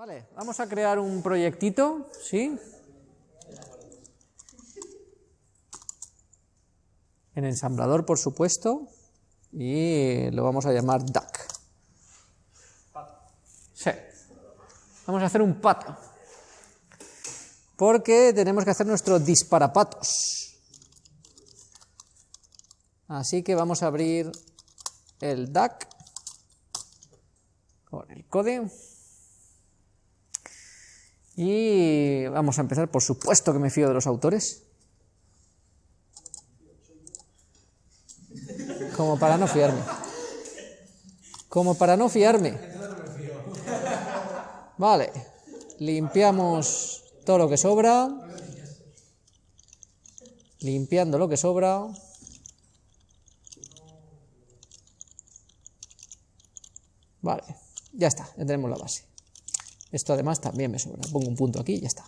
Vale, vamos a crear un proyectito, ¿sí? En ensamblador, por supuesto, y lo vamos a llamar duck. Sí. Vamos a hacer un pato. Porque tenemos que hacer nuestro disparapatos. Así que vamos a abrir el duck con el código. Y vamos a empezar, por supuesto que me fío de los autores. Como para no fiarme. Como para no fiarme. Vale. Limpiamos todo lo que sobra. Limpiando lo que sobra. Vale. Ya está, ya tenemos la base. Esto además también me sobra. Pongo un punto aquí y ya está.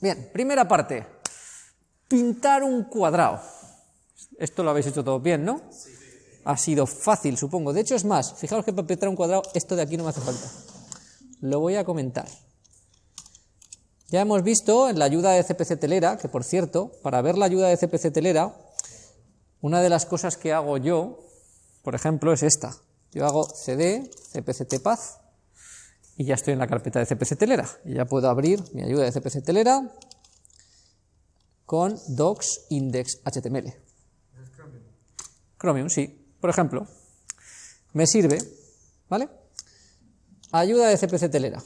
Bien, primera parte. Pintar un cuadrado. Esto lo habéis hecho todo bien, ¿no? Ha sido fácil, supongo. De hecho, es más, fijaos que para pintar un cuadrado, esto de aquí no me hace falta. Lo voy a comentar. Ya hemos visto en la ayuda de CPC Telera, que por cierto, para ver la ayuda de CPC Telera, una de las cosas que hago yo, por ejemplo, es esta. Yo hago cd, cpct path, y ya estoy en la carpeta de CPC Telera. Y ya puedo abrir mi ayuda de CPC Telera con docs index HTML. Chromium, sí. Por ejemplo, me sirve, ¿vale? Ayuda de CPC Telera.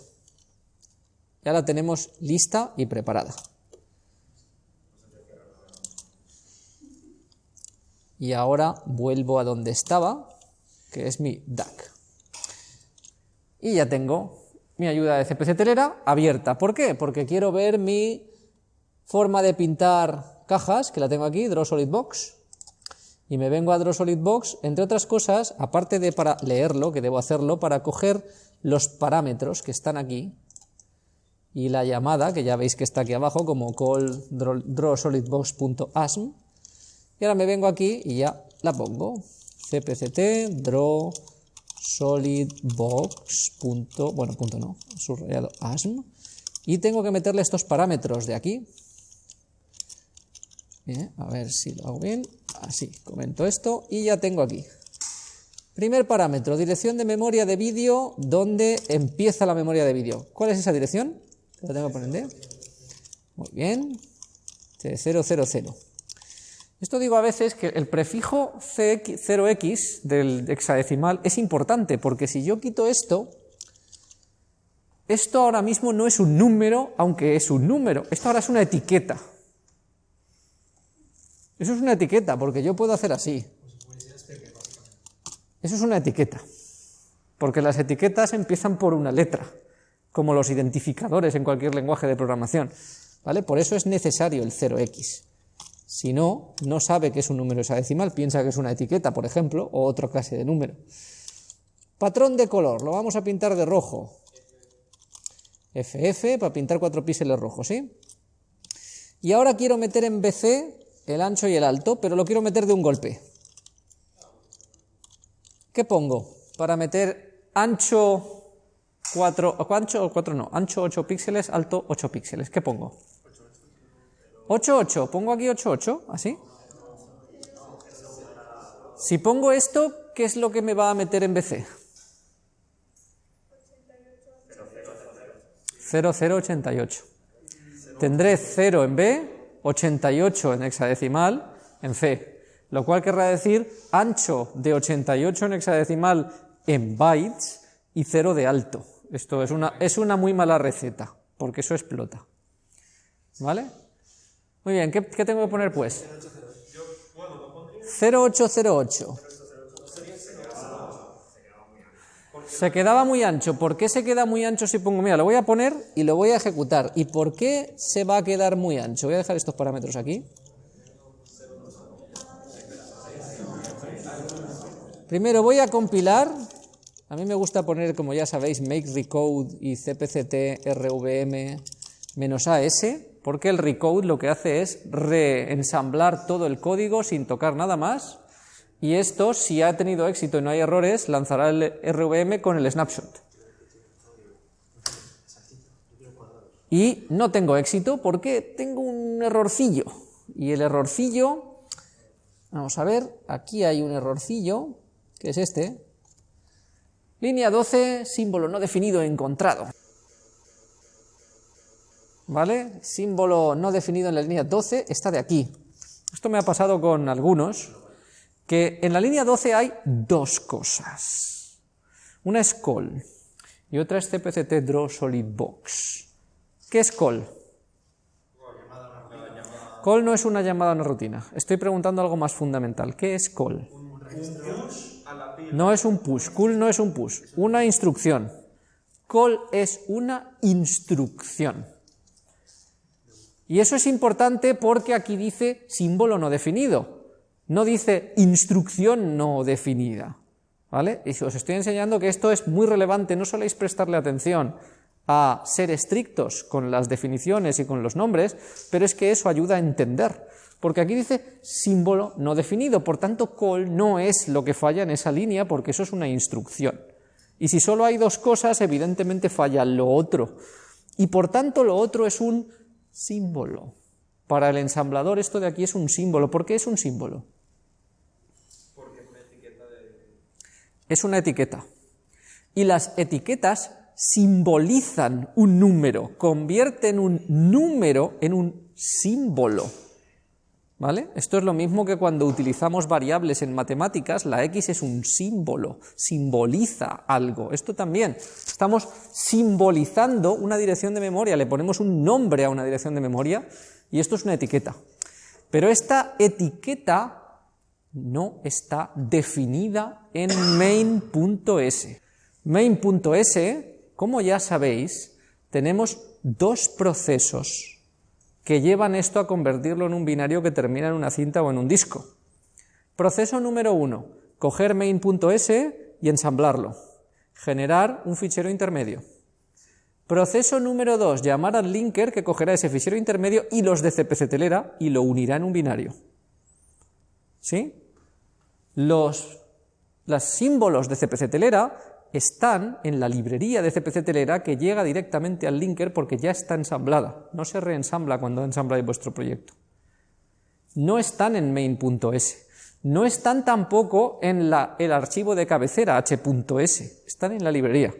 Ya la tenemos lista y preparada. Y ahora vuelvo a donde estaba, que es mi DAC. Y ya tengo mi ayuda de CPC Telera abierta. ¿Por qué? Porque quiero ver mi forma de pintar cajas, que la tengo aquí, Draw Solid Box. Y me vengo a Draw Solid Box, entre otras cosas, aparte de para leerlo, que debo hacerlo, para coger los parámetros que están aquí, y la llamada, que ya veis que está aquí abajo, como call drawsolidbox.asm, y ahora me vengo aquí y ya la pongo, cpct draw solidbox. bueno, punto no, subrayado asm, y tengo que meterle estos parámetros de aquí. Bien, a ver si lo hago bien. Así, comento esto y ya tengo aquí. Primer parámetro, dirección de memoria de vídeo, ¿dónde empieza la memoria de vídeo? ¿Cuál es esa dirección? La tengo que poner. Muy bien. 000. Esto digo a veces que el prefijo 0x del hexadecimal es importante, porque si yo quito esto, esto ahora mismo no es un número, aunque es un número, esto ahora es una etiqueta. Eso es una etiqueta, porque yo puedo hacer así. Eso es una etiqueta, porque las etiquetas empiezan por una letra, como los identificadores en cualquier lenguaje de programación. ¿vale? Por eso es necesario el 0x. Si no, no sabe que es un número hexadecimal, piensa que es una etiqueta, por ejemplo, o otra clase de número. Patrón de color, lo vamos a pintar de rojo. FF para pintar cuatro píxeles rojos, ¿sí? Y ahora quiero meter en BC el ancho y el alto, pero lo quiero meter de un golpe. ¿Qué pongo? Para meter ancho 4, ancho 4 no, ancho 8 píxeles, alto 8 píxeles. ¿Qué pongo? 8, 8, pongo aquí 8, 8, así. Si pongo esto, ¿qué es lo que me va a meter en BC? 0088. Tendré 0 en B, 88 en hexadecimal, en C, lo cual querrá decir ancho de 88 en hexadecimal en bytes y 0 de alto. Esto es una, es una muy mala receta, porque eso explota. ¿Vale? Muy bien, ¿qué, tengo que poner pues? 0808. Se quedaba muy ancho. ¿Por qué se queda muy ancho si pongo? Mira, lo voy a poner y lo voy a ejecutar. ¿Y por qué se va a quedar muy ancho? Voy a dejar estos parámetros aquí. Primero voy a compilar. A mí me gusta poner, como ya sabéis, make recode y cpct rvm "-as", porque el recode lo que hace es reensamblar todo el código sin tocar nada más y esto, si ha tenido éxito y no hay errores, lanzará el RVM con el snapshot. Y no tengo éxito porque tengo un errorcillo. Y el errorcillo, vamos a ver, aquí hay un errorcillo, que es este. Línea 12, símbolo no definido encontrado. ¿Vale? Símbolo no definido en la línea 12 está de aquí. Esto me ha pasado con algunos, que en la línea 12 hay dos cosas. Una es call y otra es CPCT Draw Solid Box. ¿Qué es call? Call no es una llamada a una rutina. Estoy preguntando algo más fundamental. ¿Qué es call? No es un push. Call no es un push. Una instrucción. Call es una instrucción. Y eso es importante porque aquí dice símbolo no definido. No dice instrucción no definida. ¿Vale? Y os estoy enseñando que esto es muy relevante, no soléis prestarle atención a ser estrictos con las definiciones y con los nombres, pero es que eso ayuda a entender. Porque aquí dice símbolo no definido, por tanto call no es lo que falla en esa línea porque eso es una instrucción. Y si solo hay dos cosas, evidentemente falla lo otro. Y por tanto lo otro es un símbolo. Para el ensamblador esto de aquí es un símbolo. ¿Por qué es un símbolo? Porque es una etiqueta Es una etiqueta. Y las etiquetas simbolizan un número, convierten un número en un símbolo. ¿Vale? Esto es lo mismo que cuando utilizamos variables en matemáticas, la x es un símbolo, simboliza algo. Esto también, estamos simbolizando una dirección de memoria, le ponemos un nombre a una dirección de memoria y esto es una etiqueta. Pero esta etiqueta no está definida en main.s. Main.s como ya sabéis, tenemos dos procesos que llevan esto a convertirlo en un binario que termina en una cinta o en un disco. Proceso número uno, coger main.s y ensamblarlo, generar un fichero intermedio. Proceso número dos, llamar al linker que cogerá ese fichero intermedio y los de CPC telera y lo unirá en un binario. ¿Sí? Los, los símbolos de CPC telera están en la librería de CPC Telera que llega directamente al linker porque ya está ensamblada, no se reensambla cuando ensambláis vuestro proyecto. No están en main.s, no están tampoco en el archivo de cabecera h.s, están en la librería.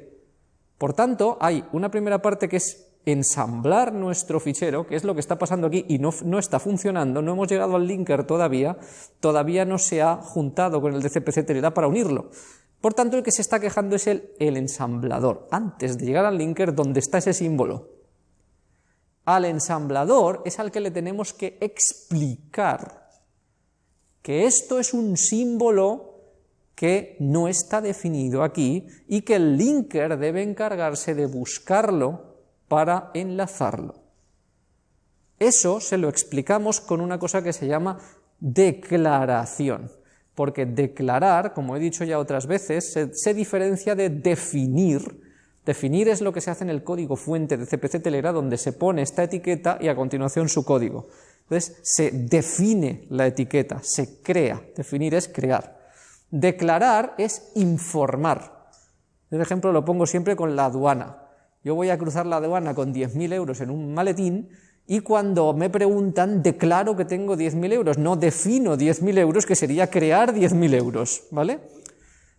Por tanto, hay una primera parte que es ensamblar nuestro fichero, que es lo que está pasando aquí y no, no, está funcionando, no hemos llegado al linker todavía, todavía no se ha juntado con el de CPC Telera para unirlo. Por tanto, el que se está quejando es el, ensamblador, antes de llegar al linker donde está ese símbolo. Al ensamblador es al que le tenemos que explicar que esto es un símbolo que no está definido aquí y que el linker debe encargarse de buscarlo para enlazarlo. Eso se lo explicamos con una cosa que se llama declaración porque declarar, como he dicho ya otras veces, se, diferencia de definir. Definir es lo que se hace en el código fuente de CPC Telera, donde se pone esta etiqueta y a continuación su código. Entonces, se define la etiqueta, se crea. Definir es crear. Declarar es informar. Este ejemplo lo pongo siempre con la aduana. Yo voy a cruzar la aduana con 10.000 euros en un maletín y cuando me preguntan, declaro que tengo 10.000 euros, no defino 10.000 euros, que sería crear 10.000 euros, ¿vale?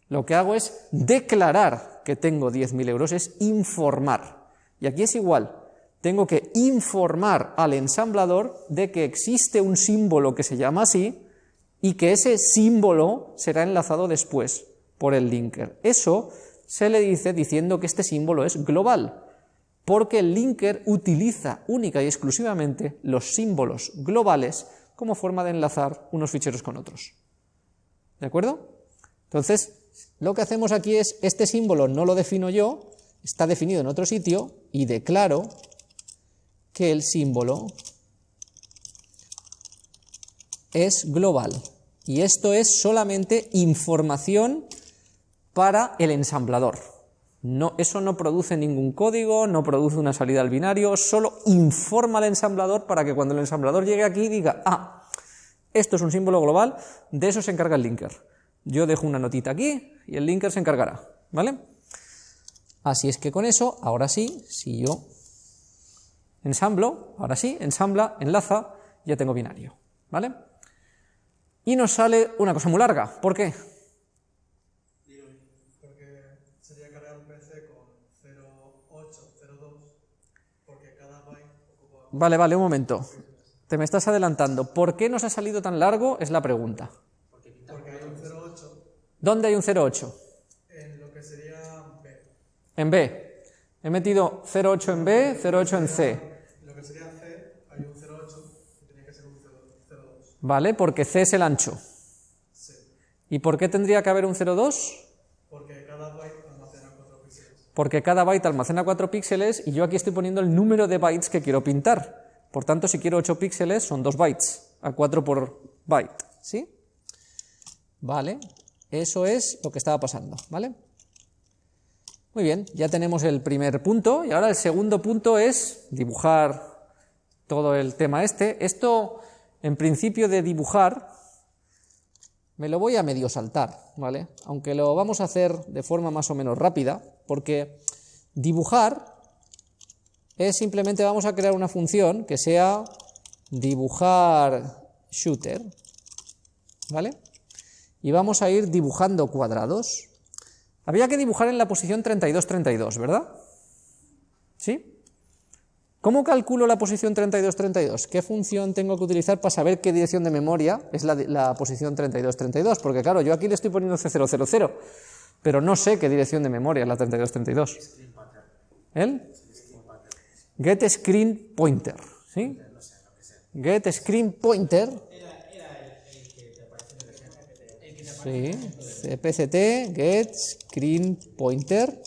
Lo que hago es declarar que tengo 10.000 euros, es informar. Y aquí es igual, tengo que informar al ensamblador de que existe un símbolo que se llama así y que ese símbolo será enlazado después por el linker. Eso se le dice diciendo que este símbolo es global porque el linker utiliza única y exclusivamente los símbolos globales como forma de enlazar unos ficheros con otros. ¿De acuerdo? Entonces, lo que hacemos aquí es, este símbolo no lo defino yo, está definido en otro sitio, y declaro que el símbolo es global. Y esto es solamente información para el ensamblador. No, eso no produce ningún código, no produce una salida al binario, solo informa al ensamblador para que cuando el ensamblador llegue aquí diga, ah, esto es un símbolo global, de eso se encarga el linker. Yo dejo una notita aquí y el linker se encargará, ¿vale? Así es que con eso, ahora sí, si yo Ensamblo, ahora sí, ensambla, enlaza, ya tengo binario, ¿vale? Y nos sale una cosa muy larga, ¿por qué? Sería cargar un PC con 0.8, 0.2, porque cada byte ocupa... Vale, vale, un momento. Te me estás adelantando. ¿Por qué nos ha salido tan largo? Es la pregunta. Porque hay un 0.8 ¿Dónde hay un 0,8? en lo que sería B. En B. He metido 0,8 en B, 0,8 en C. En lo que sería C hay un 0.8 y tenía que ser un 0.2. ¿Vale? Porque C es el ancho. C. ¿Y por qué tendría que haber un 0,2? Porque cada byte almacena 4 píxeles. Porque cada byte almacena 4 píxeles y yo aquí estoy poniendo el número de bytes que quiero pintar. Por tanto, si quiero 8 píxeles, son 2 bytes, a 4 por byte, ¿sí? Vale, eso es lo que estaba pasando, ¿vale? Muy bien, ya tenemos el primer punto y ahora el segundo punto es dibujar todo el tema este. Esto, en principio de dibujar, me lo voy a medio saltar, ¿vale? Aunque lo vamos a hacer de forma más o menos rápida, porque dibujar es simplemente vamos a crear una función que sea dibujar shooter, ¿vale? Y vamos a ir dibujando cuadrados. Había que dibujar en la posición 32-32, ¿verdad? ¿Sí? ¿Cómo calculo la posición 32-32? ¿Qué función tengo que utilizar para saber qué dirección de memoria es la, la posición 32-32? Porque claro, yo aquí le estoy poniendo C000, pero no sé qué dirección de memoria es la 32-32. ¿El? Get screen pointer, ¿sí? Get screen pointer. Sí, cpct get screen pointer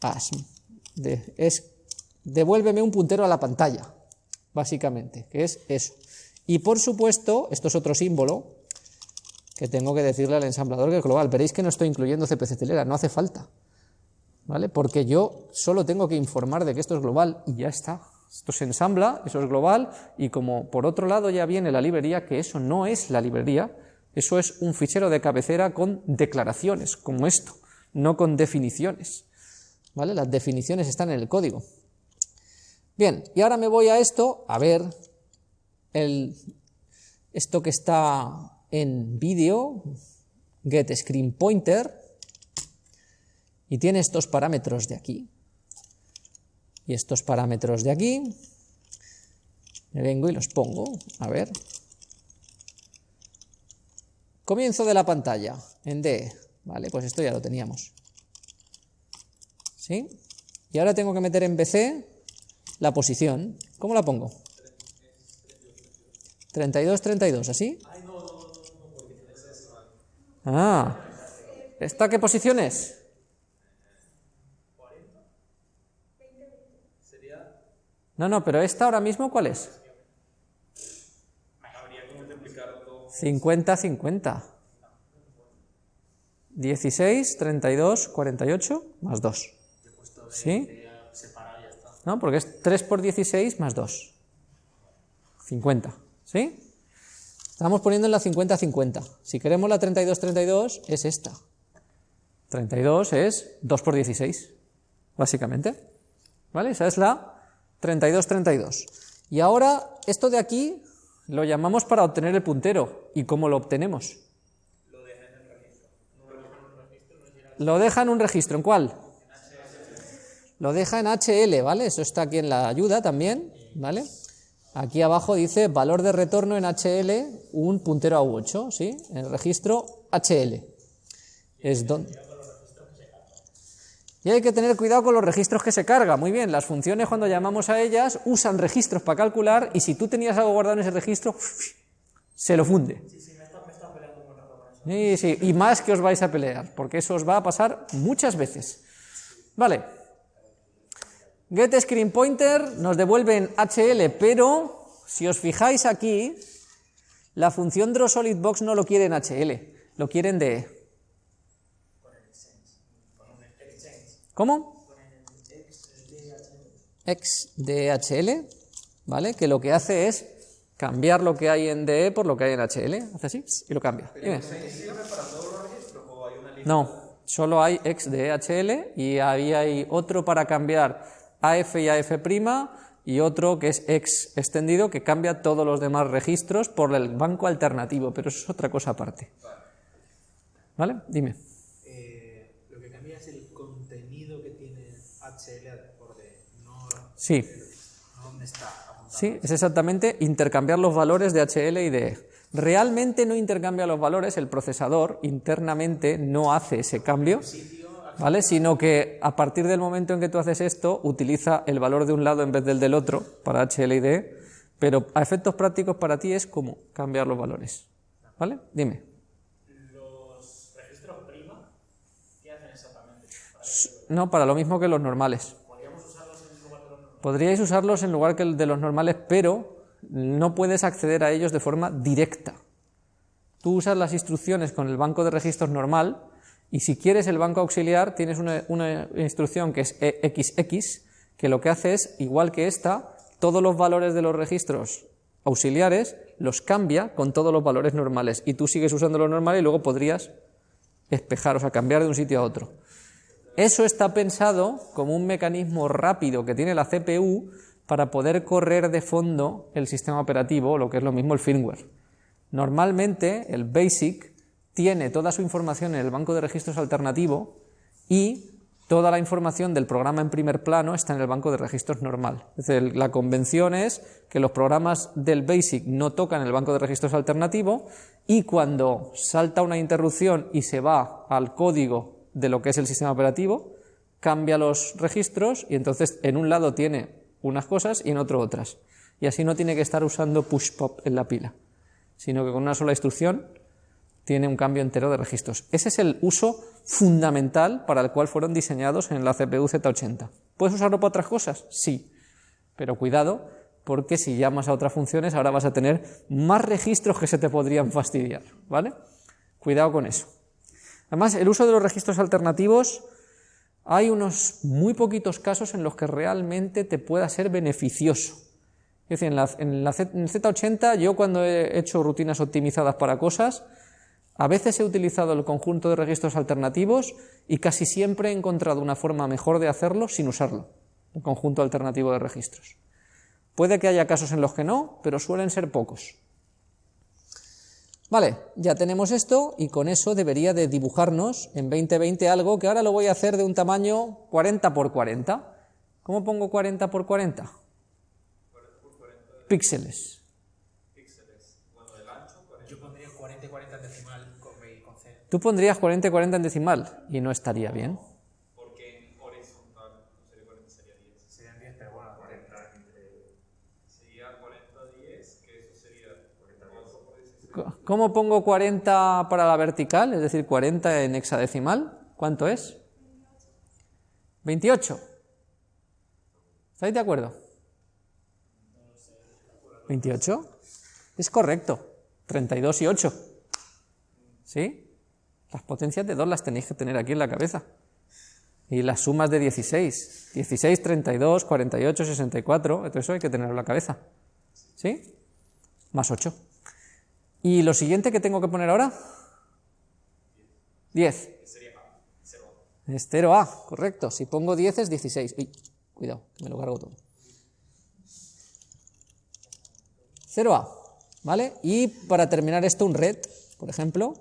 as. De- es devuélveme un puntero a la pantalla, básicamente, que es eso. Y por supuesto, esto es otro símbolo que tengo que decirle al ensamblador que es global. Veréis que no estoy incluyendo CPC telera, no hace falta. ¿vale? Porque yo solo tengo que informar de que esto es global y ya está. Esto se ensambla, eso es global, y como por otro lado ya viene la librería, que eso no es la librería, eso es un fichero de cabecera con declaraciones, como esto, no con definiciones. ¿Vale? Las definiciones están en el código. Bien, y ahora me voy a esto, a ver el, esto que está en vídeo, get screen pointer, y tiene estos parámetros de aquí y estos parámetros de aquí. Me vengo y los pongo, a ver. Comienzo de la pantalla en D, vale, pues esto ya lo teníamos. ¿Sí? Y ahora tengo que meter en BC la posición. ¿Cómo la pongo? 32, 32, ¿así? Ah, ¿esta qué posición es? No, no, pero esta ahora mismo, ¿cuál es? 50, 50. 16, 32, 48, más 2. ¿Sí? No, porque es 3 por 16 más 2. 50. ¿Sí? Estamos poniendo en la 50, 50. Si queremos la 32, 32, es esta. 32 es 2 por 16, básicamente. ¿Vale? Esa es la 32, 32. Y ahora, esto de aquí lo llamamos para obtener el puntero. ¿Y cómo lo obtenemos? Lo deja en un registro. ¿En cuál? Lo deja en HL, ¿vale? Eso está aquí en la ayuda también, ¿vale? Aquí abajo dice valor de retorno en HL, un puntero a U8, ¿sí? En el registro HL. Es donde... Y hay que tener cuidado con los registros que se carga. Muy bien, las funciones cuando llamamos a ellas usan registros para calcular y si tú tenías algo guardado en ese registro, se lo funde. Sí, sí, y más que os vais a pelear, porque eso os va a pasar muchas veces. Vale. Get screen pointer nos devuelve en HL, pero si os fijáis aquí, la función draw solid box no lo quiere en HL, lo quiere en DE. ¿Cómo? XDHL, ¿vale? Que lo que hace es cambiar lo que hay en DE por lo que hay en HL. Hace así y lo cambia. No, solo hay XDHL y ahí hay otro para cambiar AF y AF', y otro que es ex extendido, que cambia todos los demás registros por el banco alternativo, pero eso es otra cosa aparte. ¿Vale? Dime. Eh, lo que cambia es el contenido que tiene HL por de, no, Sí, no dónde está apuntado. sí, es exactamente intercambiar los valores de HL y de E. Realmente no intercambia los valores, el procesador internamente no hace ese cambio, ¿vale? Sino que a partir del momento en que tú haces esto, utiliza el valor de un lado en vez del del otro para HL y DE, pero a efectos prácticos para ti es como cambiar los valores, ¿vale? Dime. Los registros prima, ¿qué hacen exactamente? No, para lo mismo que los normales. Podríais usarlos en lugar que el de los normales, pero no puedes acceder a ellos de forma directa. Tú usas las instrucciones con el banco de registros normal y si quieres el banco auxiliar tienes una, instrucción que es XX, que lo que hace es, igual que esta, todos los valores de los registros auxiliares los cambia con todos los valores normales y tú sigues usando los normales y luego podrías espejar, o sea, cambiar de un sitio a otro. Eso está pensado como un mecanismo rápido que tiene la CPU para poder correr de fondo el sistema operativo, lo que es lo mismo el firmware. Normalmente el BASIC tiene toda su información en el banco de registros alternativo y toda la información del programa en primer plano está en el banco de registros normal. Es decir, la convención es que los programas del BASIC no tocan el banco de registros alternativo y cuando salta una interrupción y se va al código de lo que es el sistema operativo, cambia los registros y entonces en un lado tiene unas cosas y en otro otras. Y así no tiene que estar usando push-pop en la pila, sino que con una sola instrucción tiene un cambio entero de registros. Ese es el uso fundamental para el cual fueron diseñados en la CPU Z80. ¿Puedes usarlo para otras cosas? Sí, pero cuidado, porque si llamas a otras funciones ahora vas a tener más registros que se te podrían fastidiar, ¿vale? Cuidado con eso. Además, el uso de los registros alternativos, hay unos muy poquitos casos en los que realmente te pueda ser beneficioso. Es decir, en, la, en, el Z80 yo cuando he hecho rutinas optimizadas para cosas, a veces he utilizado el conjunto de registros alternativos y casi siempre he encontrado una forma mejor de hacerlo sin usarlo, el conjunto alternativo de registros. Puede que haya casos en los que no, pero suelen ser pocos. Vale, ya tenemos esto y con eso debería de dibujarnos en 2020 algo que ahora lo voy a hacer de un tamaño 40 por 40. ¿Cómo pongo 40 por 40? Píxeles. Yo pondría 40 y 40 en decimal con B y con C. Tú pondrías 40 y 40 en decimal y no estaría bien. Porque en horizontal no sería 40, sería 10. Serían 10, pero bueno, 40 entre... Sería 40, 10, que eso sería 4 por 16. Co- ¿Cómo pongo 40 para la vertical? Es decir, 40 en hexadecimal. ¿Cuánto es? 28. ¿Estáis de acuerdo? 28. Es correcto. 32 y 8. ¿Sí? Las potencias de 2 las tenéis que tener aquí en la cabeza. Y las sumas de 16. 16, 32, 48, 64. Todo eso hay que tenerlo en la cabeza. ¿Sí? Más 8. ¿Y lo siguiente que tengo que poner ahora? 10. Es 0A, correcto. Si pongo 10 es 16. Uy, cuidado, que me lo cargo todo. 0A, ¿vale? Y para terminar esto, un red, por ejemplo.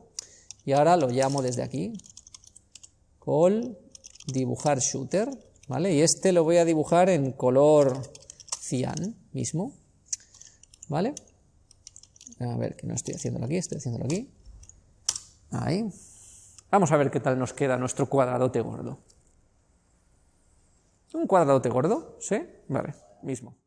Y ahora lo llamo desde aquí. Call dibujar shooter, ¿vale? Y este lo voy a dibujar en color cian mismo, ¿vale? A ver, que no estoy haciéndolo aquí, estoy haciéndolo aquí. Ahí. Vamos a ver qué tal nos queda nuestro cuadradote gordo. ¿Un cuadradote gordo? ¿Sí? Vale, mismo.